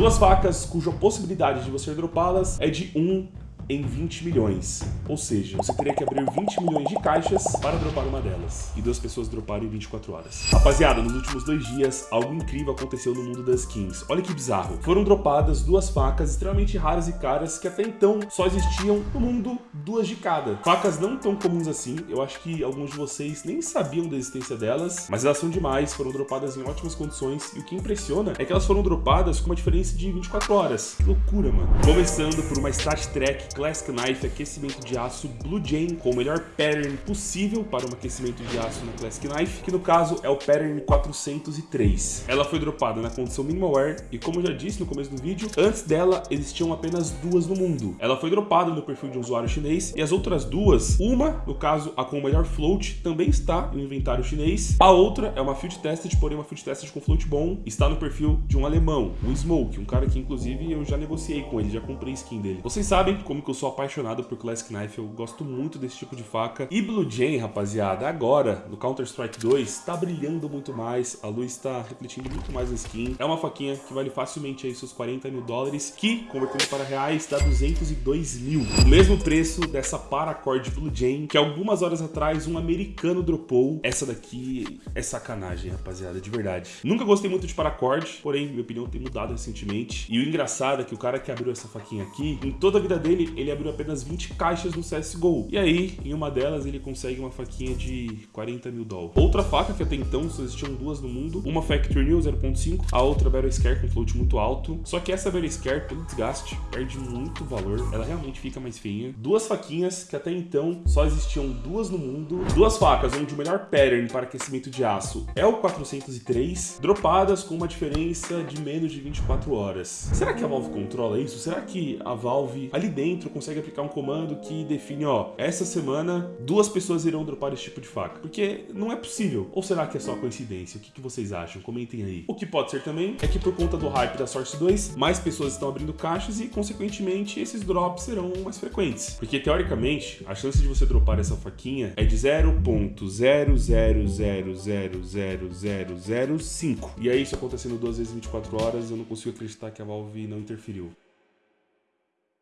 Duas facas cuja possibilidade de você dropá-las é de 1 em 20 milhões. Ou seja, você teria que abrir 20 milhões de caixas para dropar uma delas. E duas pessoas droparam em 24 horas. Rapaziada, nos últimos dois dias, algo incrível aconteceu no mundo das skins. Olha que bizarro. Foram dropadas duas facas extremamente raras e caras que até então só existiam no mundo duas de cada. Facas não tão comuns assim. Eu acho que alguns de vocês nem sabiam da existência delas, mas elas são demais, foram dropadas em ótimas condições. E o que impressiona é que elas foram dropadas com uma diferença de 24 horas. Que loucura, mano. Começando por uma Stat Track Classic Knife aquecimento de aço Blue Jane com o melhor pattern possível para um aquecimento de aço na Classic Knife, que no caso é o pattern 403. Ela foi dropada na condição minimal wear e como eu já disse no começo do vídeo, antes dela existiam apenas duas no mundo. Ela foi dropada no perfil de um usuário chinês e as outras duas, uma, no caso a com o melhor float, também está no inventário chinês. A outra é uma field tested, porém uma field tested com float bom, está no perfil de um alemão, o Smoke, um cara que inclusive eu já negociei com ele, já comprei skin dele. Vocês sabem como que eu sou apaixonado por Classic Knife, eu gosto muito desse tipo de faca. E Blue Jane, rapaziada, agora, no Counter-Strike 2, tá brilhando muito mais, a luz tá refletindo muito mais na skin. É uma faquinha que vale facilmente aí seus 40 mil dólares, que, convertendo para reais, dá 202 mil. O mesmo preço dessa Paracord Blue Jane, que algumas horas atrás um americano dropou. Essa daqui é sacanagem, rapaziada, de verdade. Nunca gostei muito de Paracord, porém, minha opinião tem mudado recentemente. E o engraçado é que o cara que abriu essa faquinha aqui, em toda a vida dele, ele abriu apenas 20 caixas no CSGO. E aí, em uma delas, ele consegue uma faquinha de 40 mil dólares. Outra faca, que até então só existiam duas no mundo, uma Factory New 0.5, a outra Battle Scare com float muito alto. Só que essa Battle Scare, pelo desgaste, perde muito valor. Ela realmente fica mais feinha. Duas faquinhas, que até então só existiam duas no mundo. Duas facas, onde o melhor pattern para aquecimento de aço é o 403, dropadas com uma diferença de menos de 24 horas. Será que a Valve controla isso? Será que a Valve ali dentro consegue aplicar um comando que define, ó, essa semana duas pessoas irão dropar esse tipo de faca. Porque não é possível. Ou será que é só coincidência? O que, que vocês acham? Comentem aí. O que pode ser também é que por conta do hype da Source 2, mais pessoas estão abrindo caixas e, consequentemente, esses drops serão mais frequentes. Porque, teoricamente, a chance de você dropar essa faquinha é de 0.000000005. E aí, isso acontecendo duas vezes em 24 horas, eu não consigo acreditar que a Valve não interferiu.